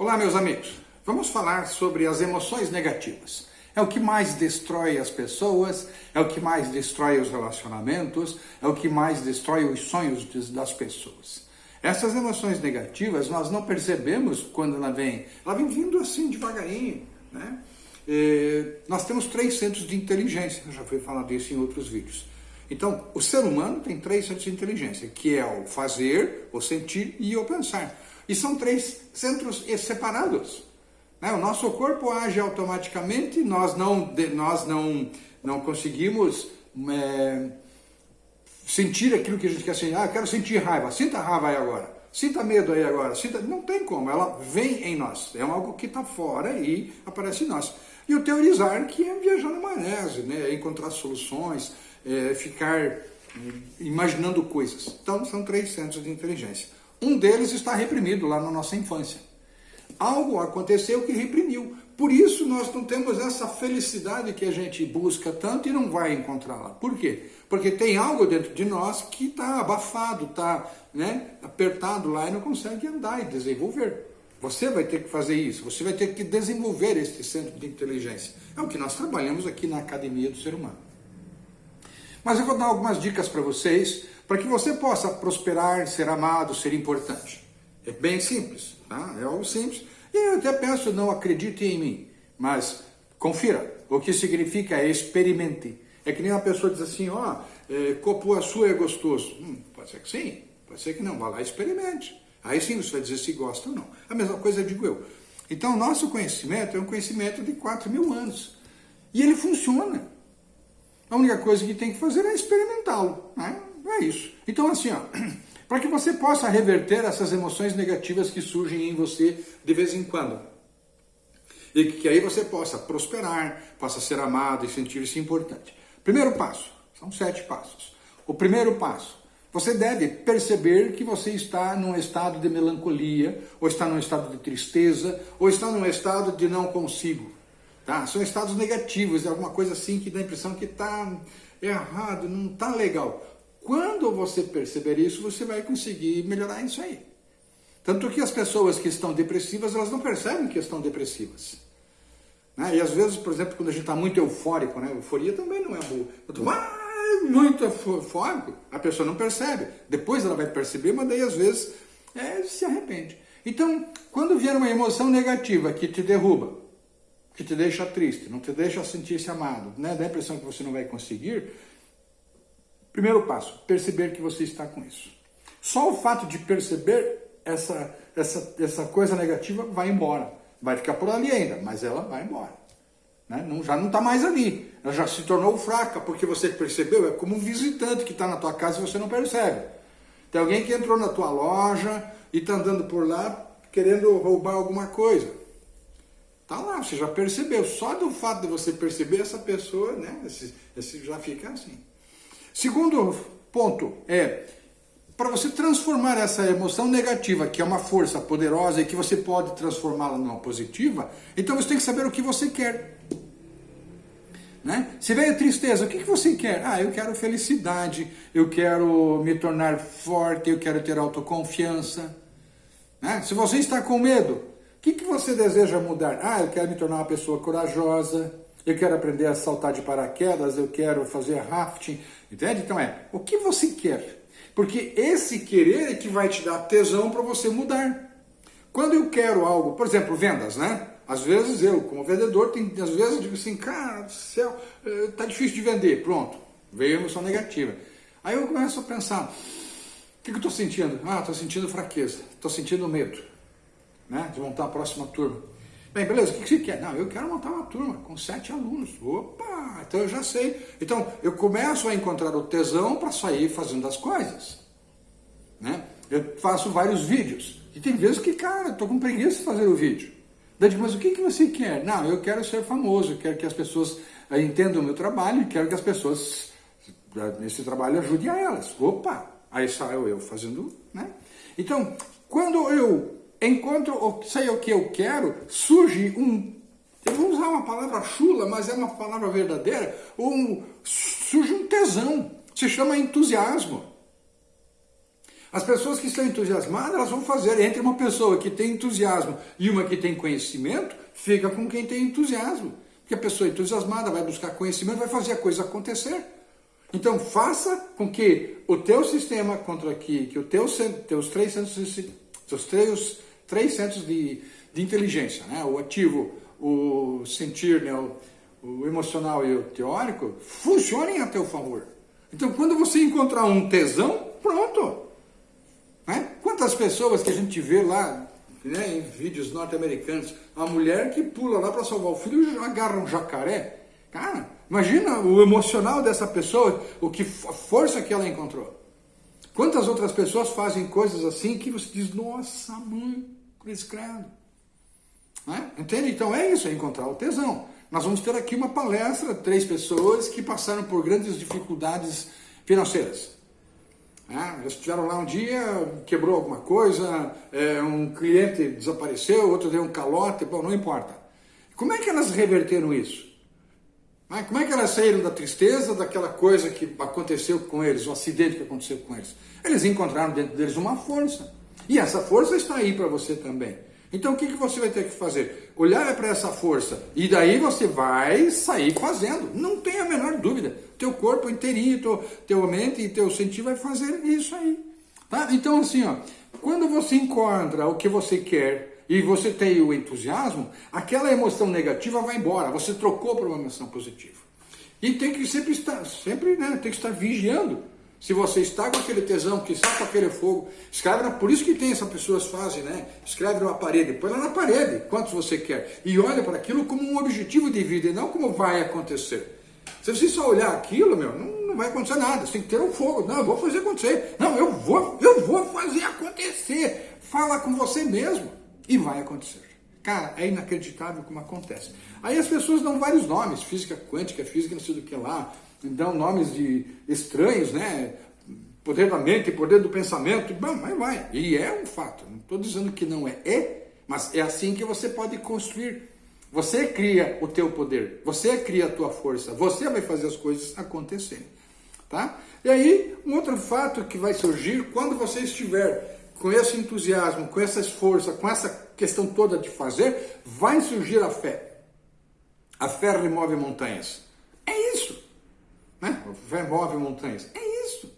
Olá, meus amigos. Vamos falar sobre as emoções negativas. É o que mais destrói as pessoas, é o que mais destrói os relacionamentos, é o que mais destrói os sonhos das pessoas. Essas emoções negativas nós não percebemos quando ela vem. Ela vem vindo assim devagarinho, né? E nós temos três centros de inteligência, eu já fui falar disso em outros vídeos. Então, o ser humano tem três centros de inteligência, que é o fazer, o sentir e o pensar. E são três centros separados. Né? O nosso corpo age automaticamente, nós não, nós não, não conseguimos é, sentir aquilo que a gente quer sentir. Ah, quero sentir raiva. Sinta raiva aí agora. Sinta medo aí agora. Sinta... Não tem como, ela vem em nós. É algo que está fora e aparece em nós. E o teorizar, que é viajar na maionese, né? É encontrar soluções, é, ficar imaginando coisas. Então, são três centros de inteligência. Um deles está reprimido lá na nossa infância. Algo aconteceu que reprimiu. Por isso nós não temos essa felicidade que a gente busca tanto e não vai encontrá-la. Por quê? Porque tem algo dentro de nós que está abafado, está né, apertado lá e não consegue andar e desenvolver. Você vai ter que fazer isso, você vai ter que desenvolver esse centro de inteligência. É o que nós trabalhamos aqui na Academia do Ser Humano. Mas eu vou dar algumas dicas para vocês, para que você possa prosperar, ser amado, ser importante. É bem simples, tá? É algo simples. E eu até penso, não acredite em mim, mas confira. O que significa é experimente. É que nem uma pessoa diz assim, ó, oh, é, é gostoso. Hum, pode ser que sim, pode ser que não. Vá lá e experimente. Aí sim você vai dizer se gosta ou não. A mesma coisa digo eu. Então, nosso conhecimento é um conhecimento de 4 mil anos. E ele funciona. A única coisa que tem que fazer é experimentá-lo. Né? É isso. Então, assim, ó, para que você possa reverter essas emoções negativas que surgem em você de vez em quando. E que aí você possa prosperar, possa ser amado e sentir-se importante. Primeiro passo, são sete passos. O primeiro passo, você deve perceber que você está num estado de melancolia, ou está num estado de tristeza, ou está num estado de não consigo. Tá? São estados negativos, é alguma coisa assim que dá a impressão que está errado, não está legal. Quando você perceber isso, você vai conseguir melhorar isso aí. Tanto que as pessoas que estão depressivas, elas não percebem que estão depressivas. Né? E às vezes, por exemplo, quando a gente está muito eufórico, né? euforia também não é boa. Eu muito eufórico, a pessoa não percebe. Depois ela vai perceber, mas daí às vezes é, se arrepende. Então, quando vier uma emoção negativa que te derruba, que te deixa triste, não te deixa sentir-se amado, né? dá a impressão que você não vai conseguir, primeiro passo, perceber que você está com isso. Só o fato de perceber essa, essa, essa coisa negativa vai embora. Vai ficar por ali ainda, mas ela vai embora. Né? Não, já não está mais ali. Ela já se tornou fraca, porque você percebeu, é como um visitante que está na tua casa e você não percebe. Tem alguém que entrou na tua loja e está andando por lá querendo roubar alguma coisa. Tá lá, você já percebeu. Só do fato de você perceber essa pessoa, né? Esse, esse já fica assim. Segundo ponto é para você transformar essa emoção negativa, que é uma força poderosa e que você pode transformá-la numa positiva, então você tem que saber o que você quer. Né? Se veio tristeza, o que, que você quer? Ah, eu quero felicidade, eu quero me tornar forte, eu quero ter autoconfiança. Né? Se você está com medo, o que, que você deseja mudar? Ah, eu quero me tornar uma pessoa corajosa, eu quero aprender a saltar de paraquedas, eu quero fazer rafting, entende? Então é, o que você quer? Porque esse querer é que vai te dar tesão para você mudar. Quando eu quero algo, por exemplo, vendas, né? Às vezes eu, como vendedor, tem, às vezes eu digo assim, cara do céu, eh, tá difícil de vender, pronto, veio a emoção negativa. Aí eu começo a pensar, o que, que eu estou sentindo? Ah, estou sentindo fraqueza, estou sentindo medo né, de montar a próxima turma. Bem, beleza, o que você quer? Não, eu quero montar uma turma com sete alunos. Opa, então eu já sei. Então, eu começo a encontrar o tesão para sair fazendo as coisas. Né? Eu faço vários vídeos. E tem vezes que, cara, eu estou com preguiça de fazer o vídeo. Daí digo, mas o que, que você quer? Não, eu quero ser famoso, eu quero que as pessoas eh, entendam o meu trabalho e quero que as pessoas, eh, nesse trabalho, ajudem a elas. Opa, aí saio eu fazendo, né? Então, quando eu enquanto sei o que eu quero, surge um, eu vou usar uma palavra chula, mas é uma palavra verdadeira, um, surge um tesão, se chama entusiasmo. As pessoas que estão entusiasmadas, elas vão fazer. Entre uma pessoa que tem entusiasmo e uma que tem conhecimento, fica com quem tem entusiasmo. Porque a pessoa entusiasmada vai buscar conhecimento, vai fazer a coisa acontecer. Então faça com que o teu sistema contra aqui, que os teus, teus três centros, teus três, três centros de, de inteligência, né? o ativo, o sentir, né? o, o emocional e o teórico, funcionem a teu favor. Então quando você encontrar um tesão, pronto. Né? Quantas pessoas que a gente vê lá né, em vídeos norte-americanos, a mulher que pula lá para salvar o filho e agarra um jacaré. Cara, imagina o emocional dessa pessoa, o que a força que ela encontrou. Quantas outras pessoas fazem coisas assim que você diz, nossa mãe, cruz credo. Né? Entende? Então é isso, é encontrar o tesão. Nós vamos ter aqui uma palestra, três pessoas que passaram por grandes dificuldades financeiras. É, eles estiveram lá um dia, quebrou alguma coisa, é, um cliente desapareceu, outro deu um calote, bom, não importa. Como é que elas reverteram isso? É, como é que elas saíram da tristeza, daquela coisa que aconteceu com eles, o acidente que aconteceu com eles? Eles encontraram dentro deles uma força. E essa força está aí para você também. Então o que, que você vai ter que fazer? Olhar para essa força e daí você vai sair fazendo. Não tem a menor dúvida. Teu corpo inteirinho, teu, teu mente e teu sentir vai fazer isso aí. Tá? Então assim, ó, quando você encontra o que você quer e você tem o entusiasmo, aquela emoção negativa vai embora. Você trocou por uma emoção positiva. E tem que sempre estar, sempre, né, tem que estar vigiando se você está com aquele tesão, que está com aquele fogo, escreve, na, por isso que tem essas pessoas fazem, né? Escreve numa parede, põe lá na parede, quantos você quer. E olha para aquilo como um objetivo de vida e não como vai acontecer. Se você só olhar aquilo, meu, não, não vai acontecer nada. Você tem que ter um fogo. Não, eu vou fazer acontecer. Não, eu vou, eu vou fazer acontecer. Fala com você mesmo e vai acontecer. Cara, é inacreditável como acontece. Aí as pessoas dão vários nomes, física quântica, física não sei do que lá, dão nomes de estranhos, né? Poder da mente, poder do pensamento, bom, mas vai. E é um fato, não estou dizendo que não é, é, mas é assim que você pode construir. Você cria o teu poder, você cria a tua força, você vai fazer as coisas acontecerem, tá? E aí, um outro fato que vai surgir quando você estiver com esse entusiasmo, com essa força, com essa questão toda de fazer, vai surgir a fé. A fé remove montanhas. É isso. Né? Fé move montanhas. É isso.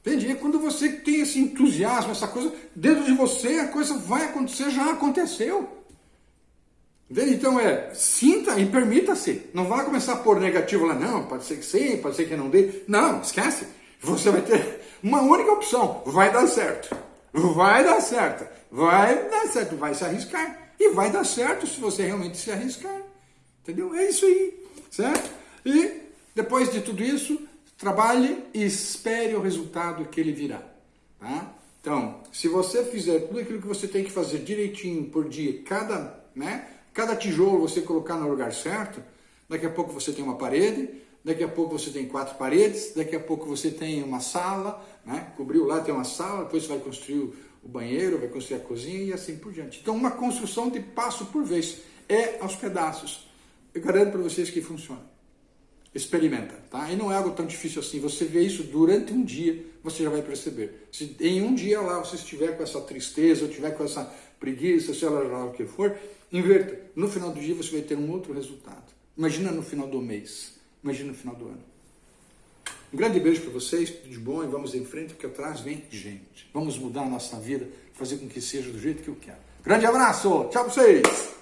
Entende? É quando você tem esse entusiasmo, essa coisa, dentro de você a coisa vai acontecer, já aconteceu. Entende? Então é, sinta e permita-se. Não vá começar a pôr negativo lá, não, pode ser que sim, pode ser que não dê. Não, esquece. Você vai ter uma única opção, vai dar certo. Vai dar certo. Vai dar certo, vai se arriscar. E vai dar certo se você realmente se arriscar. Entendeu? É isso aí, certo? E depois de tudo isso, trabalhe e espere o resultado que ele virá. Tá? Então, se você fizer tudo aquilo que você tem que fazer direitinho por dia, cada, né, cada tijolo você colocar no lugar certo, daqui a pouco você tem uma parede, daqui a pouco você tem quatro paredes, daqui a pouco você tem uma sala, né, cobriu lá, tem uma sala, depois você vai construir o banheiro, vai construir a cozinha e assim por diante. Então, uma construção de passo por vez, é aos pedaços. Eu garanto para vocês que funciona. Experimenta, tá? E não é algo tão difícil assim. Você vê isso durante um dia, você já vai perceber. Se em um dia lá você estiver com essa tristeza, ou estiver com essa preguiça, seja lá o que for, inverta. No final do dia você vai ter um outro resultado. Imagina no final do mês. Imagina no final do ano. Um grande beijo para vocês, tudo de bom e vamos em frente, porque atrás vem gente. Vamos mudar a nossa vida, fazer com que seja do jeito que eu quero. Grande abraço, tchau para vocês!